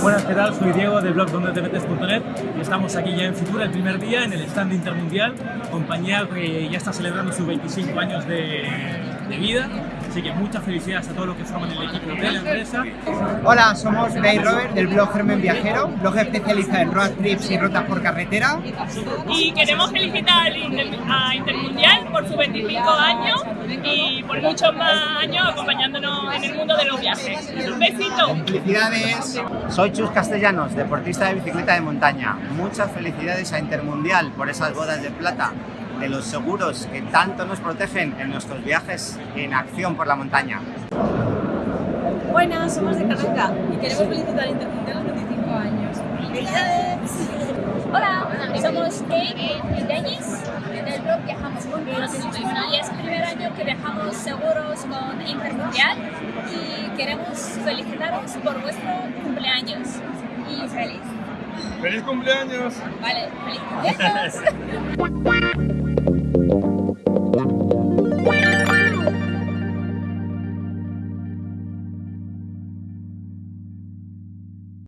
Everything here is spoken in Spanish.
Buenas, ¿qué tal? Soy Diego del blog donde te metes.net y estamos aquí ya en Futura, el primer día, en el stand intermundial, compañía que ya está celebrando sus 25 años de, de vida, así que muchas felicidades a todos los que forman el equipo de la empresa. Hola, somos Dave Robert del blog Germen Viajero, blog especializado en road trips y rutas por carretera. Y queremos felicitar a Intermundial por sus 25 años y por muchos más años acompañándonos en el mundo de los viajes. Un besito. Felicidades. Soy Chus Castellanos, deportista de bicicleta de montaña. Muchas felicidades a Intermundial por esas bodas de plata, de los seguros que tanto nos protegen en nuestros viajes en acción por la montaña. Buenas, somos de Carranca y queremos felicitar al Intermundial a los 25 años. ¡Felicidades! Hola, somos Kate y Denis del año que viajamos seguros con Intermundial y queremos felicitaros por vuestro cumpleaños y feliz. ¡Feliz cumpleaños! Vale, feliz cumpleaños.